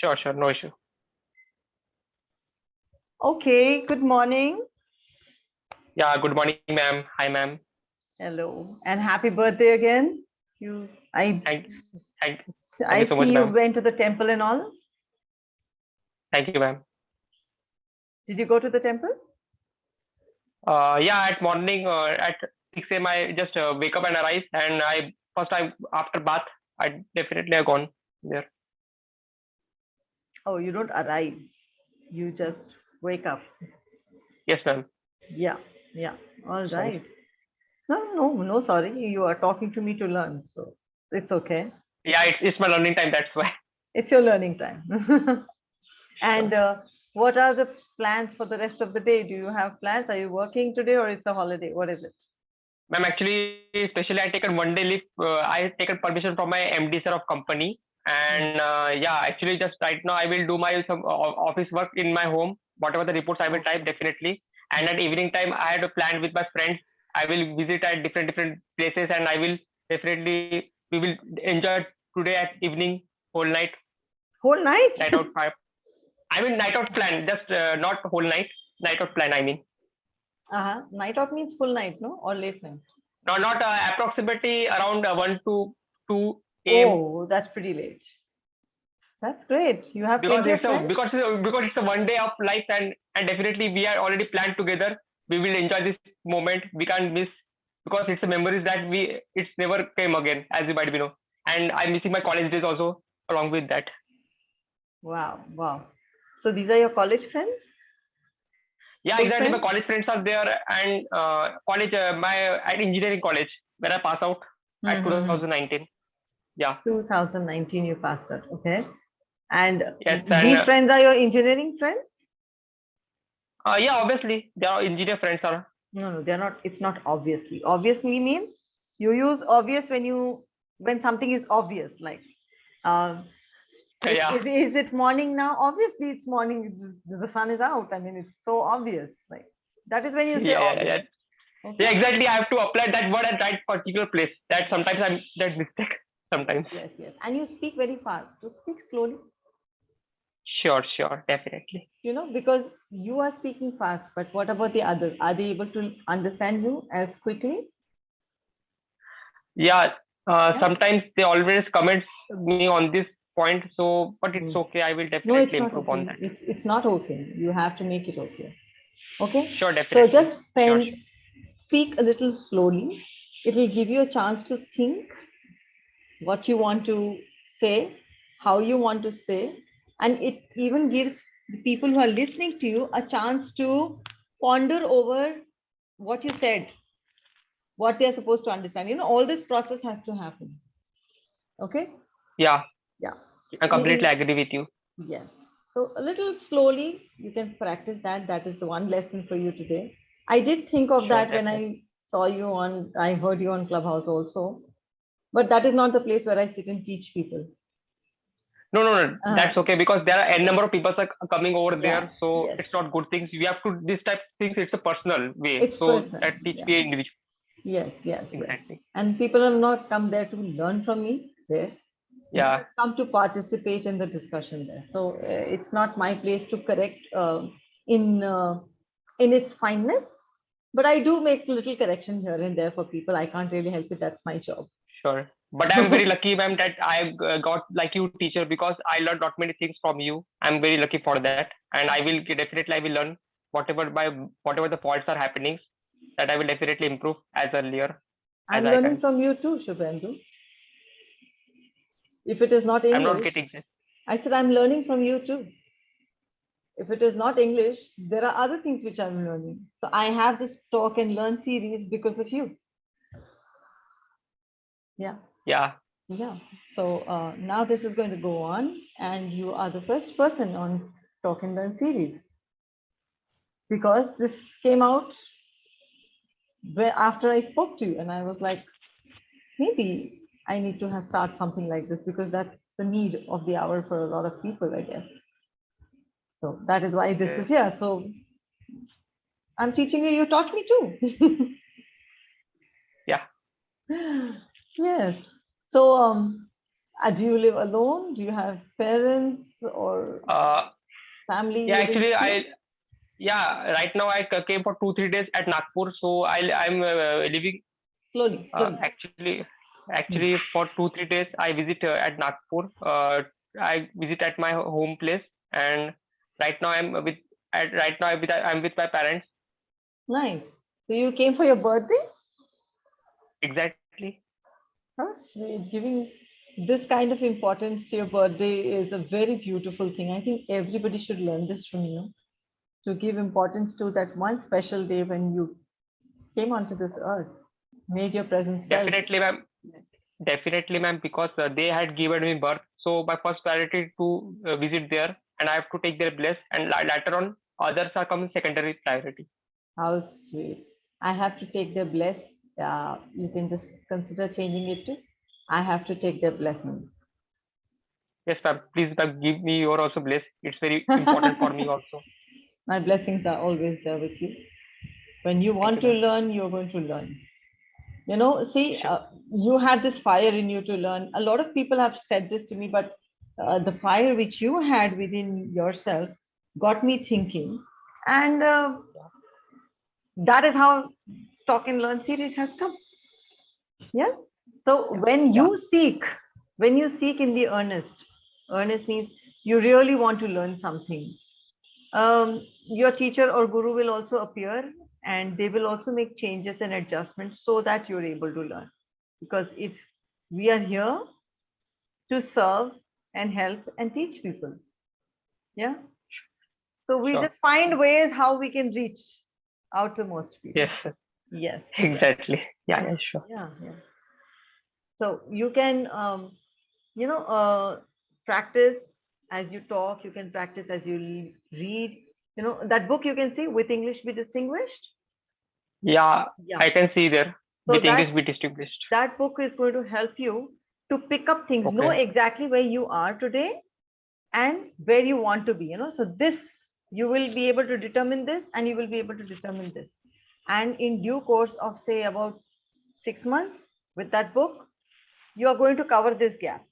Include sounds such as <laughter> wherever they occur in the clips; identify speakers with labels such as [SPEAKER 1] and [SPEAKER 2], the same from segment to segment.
[SPEAKER 1] Sure, sure, no issue.
[SPEAKER 2] Okay, good morning.
[SPEAKER 1] Yeah, good morning, ma'am. Hi, ma'am.
[SPEAKER 2] Hello, and happy birthday again. You, I,
[SPEAKER 1] Thank, thank,
[SPEAKER 2] I
[SPEAKER 1] you so much,
[SPEAKER 2] see you went to the temple and all.
[SPEAKER 1] thank you, ma'am.
[SPEAKER 2] Did you go to the temple?
[SPEAKER 1] Uh, yeah, at morning, uh, at 6 a.m. I just uh, wake up and arise, and I first I after bath, I definitely have gone there.
[SPEAKER 2] Oh, you don't arise. You just wake up.
[SPEAKER 1] Yes, ma'am.
[SPEAKER 2] Yeah, yeah. All
[SPEAKER 1] Sorry.
[SPEAKER 2] right. No, no, no, sorry. You are talking to me to learn, so it's okay.
[SPEAKER 1] Yeah, it's, it's my learning time. That's why.
[SPEAKER 2] It's your learning time. <laughs> and uh, what are the plans for the rest of the day? Do you have plans? Are you working today or it's a holiday? What is it?
[SPEAKER 1] Ma'am, actually, especially I taken one day leave. Uh, I taken permission from my MD sir of company, and uh, yeah, actually, just right now I will do my some office work in my home. Whatever the reports I will type definitely. And at evening time, I had a plan with my friends. I will visit at different different places, and I will definitely we will enjoy today at evening whole night
[SPEAKER 2] Whole night?
[SPEAKER 1] night out five. I mean night out plan, just uh, not whole night. Night out plan. I mean.
[SPEAKER 2] Uh-huh. Night out means full night, no? Or late night?
[SPEAKER 1] No, not uh, approximately around uh, 1 to 2 a.m.
[SPEAKER 2] Oh, that's pretty late. That's great. You have
[SPEAKER 1] because it's a because it's a, because it's a one day of life and and definitely we are already planned together. We will enjoy this moment. We can't miss because it's the memories that we it's never came again as you might be know. And I'm missing my college days also along with that.
[SPEAKER 2] Wow, wow. So these are your college friends?
[SPEAKER 1] Yeah,
[SPEAKER 2] School
[SPEAKER 1] exactly. My college friends are there and uh, college uh, my at engineering college where I pass out at
[SPEAKER 2] Mhm.
[SPEAKER 1] 2019. Yeah.
[SPEAKER 2] 2019 you passed out, okay. And
[SPEAKER 1] Yes,
[SPEAKER 2] these
[SPEAKER 1] and, uh,
[SPEAKER 2] friends are your engineering friends?
[SPEAKER 1] Uh, yeah, obviously they are engineer friends are
[SPEAKER 2] No, no, they're not. It's not obviously. Obviously means you use obvious when you when something is obvious. Like, um, is,
[SPEAKER 1] Yeah.
[SPEAKER 2] is, is it morning now? Obviously, it's morning. The sun is out. I mean, it's so obvious. Like that is when you say
[SPEAKER 1] Yeah, yeah,
[SPEAKER 2] obvious.
[SPEAKER 1] yeah.
[SPEAKER 2] Okay?
[SPEAKER 1] Yeah, exactly. I have to apply that word at that particular place. That sometimes I'm that mistake. Sometimes.
[SPEAKER 2] Yes, yes. And you speak very fast. So speak slowly.
[SPEAKER 1] Sure, sure, definitely.
[SPEAKER 2] You know, because you are speaking fast. But what about the others? Are they able to understand you as quickly?
[SPEAKER 1] Yeah. Uh,
[SPEAKER 2] Yeah.
[SPEAKER 1] sometimes they always comment me on this point. So, but it's
[SPEAKER 2] Hmm.
[SPEAKER 1] okay. I will definitely
[SPEAKER 2] not
[SPEAKER 1] improve on that.
[SPEAKER 2] It's it's not okay. You have to make it okay. Okay.
[SPEAKER 1] Sure, definitely.
[SPEAKER 2] So just spend,
[SPEAKER 1] sure.
[SPEAKER 2] speak a little slowly. It will give you a chance to think what you want to say, how you want to say, and it even gives the people who are listening to you a chance to ponder over what you said, what they're supposed to understand. You know, all this process has to happen. Okay?
[SPEAKER 1] Yeah.
[SPEAKER 2] Yeah.
[SPEAKER 1] I completely agree with you.
[SPEAKER 2] Yes. So a little slowly, you can practice that. That is the one lesson for you today. I did think of
[SPEAKER 1] Sure,
[SPEAKER 2] that when I saw you on, I heard you on Clubhouse also. But that is not the place where I sit and teach people.
[SPEAKER 1] No, no, no.
[SPEAKER 2] Uh,
[SPEAKER 1] That's okay because there are n number of people are coming over
[SPEAKER 2] Yeah,
[SPEAKER 1] there. So
[SPEAKER 2] yes.
[SPEAKER 1] it's not good things. We have to this type of things. It's a personal way.
[SPEAKER 2] It's
[SPEAKER 1] so
[SPEAKER 2] personal,
[SPEAKER 1] that teach
[SPEAKER 2] yeah.
[SPEAKER 1] individual.
[SPEAKER 2] Yes, yes, yes.
[SPEAKER 1] Exactly.
[SPEAKER 2] And people have not come there to learn from me there. They
[SPEAKER 1] Yeah.
[SPEAKER 2] Come to participate in the discussion there. So uh, it's not my place to correct uh, in uh, in its fineness, but I do make little correction here and there for people. I can't really help it. That's my job.
[SPEAKER 1] Sure. But I'm very lucky, ma'am, that I uh, got like you teacher because I learned not many things from you. I'm very lucky for that, and I will definitely I will learn whatever by whatever the faults are happening. That I will definitely improve as earlier.
[SPEAKER 2] I'm
[SPEAKER 1] As
[SPEAKER 2] learning from you too, Shubhendu. If it is not
[SPEAKER 1] I'm not
[SPEAKER 2] English,
[SPEAKER 1] getting this.
[SPEAKER 2] I said I'm learning from you too. If it is not English, there are other things which I'm learning. So I have this talk and learn series because of you. Yeah.
[SPEAKER 1] Yeah.
[SPEAKER 2] Yeah, so uh, now this is going to go on and you are the first person on Talk and Learn series. Because this came out after I spoke to you and I was like, maybe I need to have start something like this because that's the need of the hour for a lot of people, I guess. So that is why this
[SPEAKER 1] Okay.
[SPEAKER 2] is here. So I'm teaching you, you taught me too. <laughs>
[SPEAKER 1] Yeah. <laughs>
[SPEAKER 2] Yes. So, um, uh, do you live alone? Do you have parents or
[SPEAKER 1] Uh,
[SPEAKER 2] Family?
[SPEAKER 1] yeah, actually. I yeah right now I came for two three days at Nagpur, so I I'm uh, living
[SPEAKER 2] Slowly,
[SPEAKER 1] uh,
[SPEAKER 2] slowly.
[SPEAKER 1] actually actually for two three days I visit uh, at Nagpur. Uh, I visit at my home place, and right now I'm with at right now I'm with, I'm with my parents.
[SPEAKER 2] Nice. So you came for your birthday?
[SPEAKER 1] Exactly.
[SPEAKER 2] Sweet. Giving this kind of importance to your birthday is a very beautiful thing. I think everybody should learn this from you to give importance to that one special day when you came onto this earth, made your presence.
[SPEAKER 1] Definitely, ma'am. Definitely, ma'am. Because uh, they had given me birth, so my first priority to uh, visit there, and I have to take their bless, and later on others are coming secondary priority.
[SPEAKER 2] How sweet. I have to take their bless. Uh, you can just consider changing it to I have to take their blessing.
[SPEAKER 1] Yes, ma'am. Please, ma'am, give me your also bless. It's very important for me also. <laughs>
[SPEAKER 2] My blessings are always there with you. When you want
[SPEAKER 1] you,
[SPEAKER 2] to learn, you're going to learn. You know, see, uh, you had this fire in you to learn. A lot of people have said this to me, but uh, the fire which you had within yourself got me thinking. And uh, that is how Talk and Learn series has come. Yes. So when you seek, when you seek in the earnest, earnest means you really want to learn something. Um, your teacher or guru will also appear and they will also make changes and adjustments so that you're able to learn. Because if we are here to serve and help and teach people. Yeah. So we
[SPEAKER 1] Sure.
[SPEAKER 2] just find ways how we can reach out to most people.
[SPEAKER 1] Yes.
[SPEAKER 2] Yes. <laughs>
[SPEAKER 1] exactly. Yeah, yeah, sure.
[SPEAKER 2] Yeah, yeah. So you can, um, you know, uh, practice as you talk. You can practice as you read. You know that book you can see with English be distinguished.
[SPEAKER 1] Yeah,
[SPEAKER 2] Yeah.
[SPEAKER 1] I can see there.
[SPEAKER 2] So
[SPEAKER 1] with
[SPEAKER 2] that-
[SPEAKER 1] English be distinguished.
[SPEAKER 2] that book is going to help you to pick up things,
[SPEAKER 1] okay.
[SPEAKER 2] know exactly where you are today and where you want to be. You know, so this you will be able to determine this and you will be able to determine this. And in due course of say about six months with that book, you are going to cover this gap.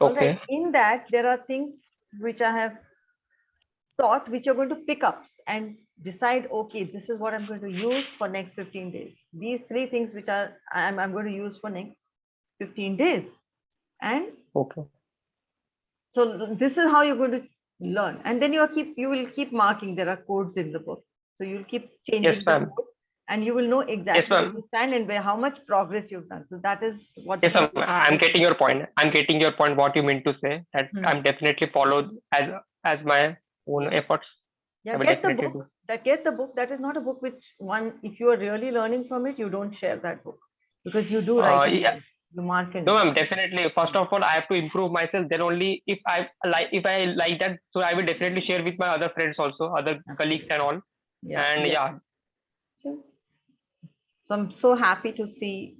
[SPEAKER 2] All right.
[SPEAKER 1] Okay.
[SPEAKER 2] In that, there are things which I have taught, which you're going to pick up and decide, okay, this is what I'm going to use for next 15 days. These three things which are I'm, I'm going to use for next 15 days. And
[SPEAKER 1] Okay.
[SPEAKER 2] so this is how you're going to learn. And then you keep you will keep marking. There are codes in the book. So you'll keep changing the
[SPEAKER 1] ma'am.
[SPEAKER 2] and you will know exactly where you stand and where how much progress you've done. So that is what
[SPEAKER 1] Yes,
[SPEAKER 2] the
[SPEAKER 1] I'm,
[SPEAKER 2] book
[SPEAKER 1] I'm
[SPEAKER 2] is.
[SPEAKER 1] getting your point. I'm getting your point. What you mean to say that
[SPEAKER 2] Hmm.
[SPEAKER 1] I'm definitely followed as as my own efforts.
[SPEAKER 2] Yeah, get the book.
[SPEAKER 1] do.
[SPEAKER 2] That get the book. That is not a book which one, if you are really learning from it, you don't share that book because you do
[SPEAKER 1] Uh,
[SPEAKER 2] write. in
[SPEAKER 1] yeah.
[SPEAKER 2] it. You mark in.
[SPEAKER 1] No, ma'am. Definitely. First of all, I have to improve myself. Then only if I like if I like that, so I will definitely share with my other friends also, other colleagues and all.
[SPEAKER 2] Yeah,
[SPEAKER 1] and yeah,
[SPEAKER 2] Sure. So I'm so happy to see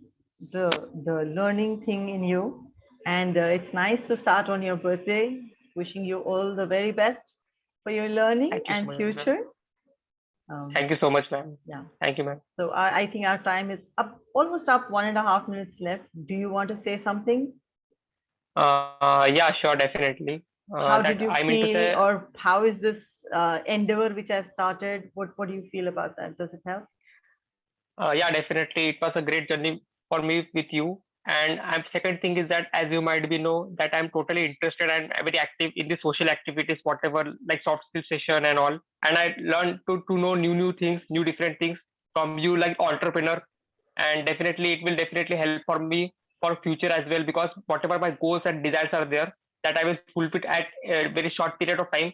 [SPEAKER 2] the the learning thing in you, and uh, it's nice to start on your birthday. Wishing you all the very best for your learning
[SPEAKER 1] you so
[SPEAKER 2] and
[SPEAKER 1] much,
[SPEAKER 2] future. Um,
[SPEAKER 1] thank you so much, ma'am.
[SPEAKER 2] yeah.
[SPEAKER 1] Thank you, ma'am.
[SPEAKER 2] So I, I think our time is up, almost up. One and a half minutes left. Do you want to say something?
[SPEAKER 1] Uh, yeah, sure, definitely. Uh,
[SPEAKER 2] how did you
[SPEAKER 1] I
[SPEAKER 2] feel
[SPEAKER 1] say,
[SPEAKER 2] or how is this uh, endeavor which i've started what what do you feel about that does it help
[SPEAKER 1] uh, yeah, definitely, it was a great journey for me with you. And I'm second thing is that as you might be know that I'm totally interested and very active in the social activities, whatever like soft skill session and all. And I learned to to know new new things, new different things from you like entrepreneur. And definitely, it will definitely help for me for future as well because whatever my goals and desires are there, that I will fulfill at a very short period of time.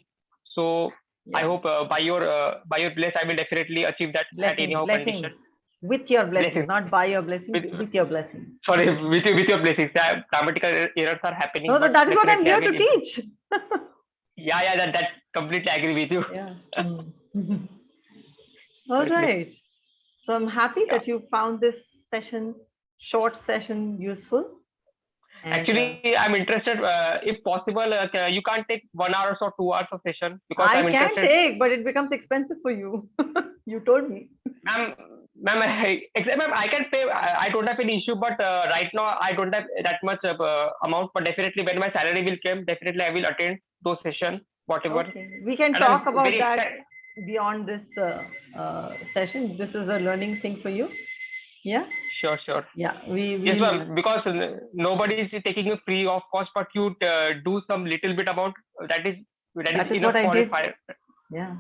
[SPEAKER 1] So I hope uh, by your uh, by your bless, I will definitely achieve that at
[SPEAKER 2] blessings
[SPEAKER 1] anyhow
[SPEAKER 2] blessings with your blessings
[SPEAKER 1] Blessings.
[SPEAKER 2] not by your blessings
[SPEAKER 1] With-
[SPEAKER 2] with, your blessings
[SPEAKER 1] Sorry, with your, with your blessings. Yeah, grammatical er- errors are happening.
[SPEAKER 2] no
[SPEAKER 1] but
[SPEAKER 2] that is what i'm here to teach. <laughs>
[SPEAKER 1] Yeah, yeah, that that completely agree with you.
[SPEAKER 2] yeah <laughs> Mm. all so i'm happy that you found this session short session useful
[SPEAKER 1] Actually, I'm interested. Uh, if possible, uh, you can't take one hour or two hours of session because
[SPEAKER 2] i
[SPEAKER 1] I'm
[SPEAKER 2] can
[SPEAKER 1] interested.
[SPEAKER 2] take but it becomes expensive for you <laughs> you told me
[SPEAKER 1] Ma'am, ma'am, <laughs> I, ma'am, I can pay. I, I don't have any issue, but uh, right now I don't have that much uh, amount. But definitely, when my salary will come, definitely I will attend those session, whatever.
[SPEAKER 2] Okay. We can
[SPEAKER 1] And I'm
[SPEAKER 2] talk about that beyond this uh, uh, session. This is a learning thing for you. Yeah.
[SPEAKER 1] Sure, sure.
[SPEAKER 2] Yeah. We. we
[SPEAKER 1] Yes, ma'am. Because nobody is taking a free of cost, but you uh, do some little bit amount. That is that
[SPEAKER 2] That
[SPEAKER 1] is
[SPEAKER 2] is
[SPEAKER 1] enough for
[SPEAKER 2] did.
[SPEAKER 1] fi-
[SPEAKER 2] Yeah.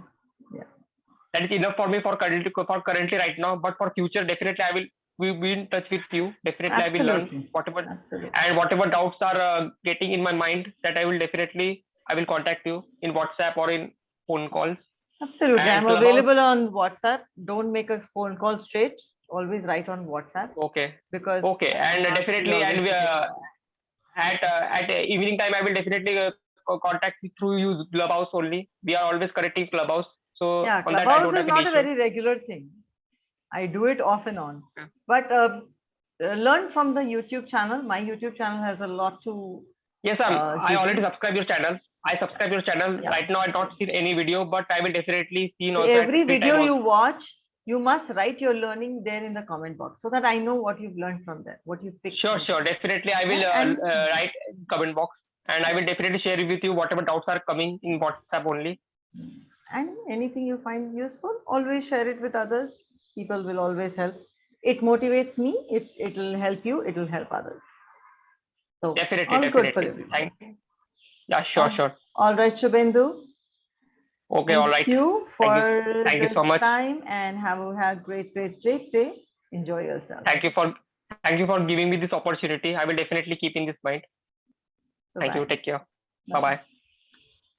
[SPEAKER 1] that is enough for me for currently for currently right now. But for future, definitely I will we will be in touch with you. Definitely I will learn whatever
[SPEAKER 2] Absolutely.
[SPEAKER 1] and whatever doubts are uh, getting in my mind that I will definitely I will contact you in WhatsApp or in phone calls.
[SPEAKER 2] Absolutely.
[SPEAKER 1] And
[SPEAKER 2] I'm available on WhatsApp. Don't make a phone call straight. Always write on WhatsApp
[SPEAKER 1] Okay,
[SPEAKER 2] because.
[SPEAKER 1] okay, and definitely and we, uh, at uh, at uh, evening time I will definitely uh, contact you through you Clubhouse only. We are always connecting Clubhouse, so
[SPEAKER 2] yeah,
[SPEAKER 1] on that I
[SPEAKER 2] Clubhouse
[SPEAKER 1] don't
[SPEAKER 2] is not a very regular thing. I do it off and on. But uh, uh, learn from the YouTube channel. My YouTube channel has a lot to.
[SPEAKER 1] Yes, ma'am.
[SPEAKER 2] uh,
[SPEAKER 1] I already subscribe your channel. I subscribe your channel.
[SPEAKER 2] Yeah.
[SPEAKER 1] Right now, I don't seen any video, but I will definitely see.
[SPEAKER 2] Every video you watch, you must write your learning there in the comment box so that I know what you've learned from there, what you've picked.
[SPEAKER 1] Sure, sure. Definitely, I will uh,
[SPEAKER 2] and-
[SPEAKER 1] uh, write comment box, and I will definitely share with you whatever doubts are coming in WhatsApp only.
[SPEAKER 2] And anything you find useful, always share it with others. People will always help. It motivates me. It it will help you. It will help others. So
[SPEAKER 1] Definitely,
[SPEAKER 2] all good for
[SPEAKER 1] definitely.
[SPEAKER 2] everyone.
[SPEAKER 1] Thank you. Yeah, sure, sure.
[SPEAKER 2] All right, Shubhendu.
[SPEAKER 1] Okay, all right.
[SPEAKER 2] Thank you for
[SPEAKER 1] Thank you
[SPEAKER 2] this
[SPEAKER 1] so much.
[SPEAKER 2] time and have a have great, great, great day. Enjoy yourself.
[SPEAKER 1] Thank you for thank you for giving me this opportunity. I will definitely keep in this mind. Thank you. Take care. Bye bye.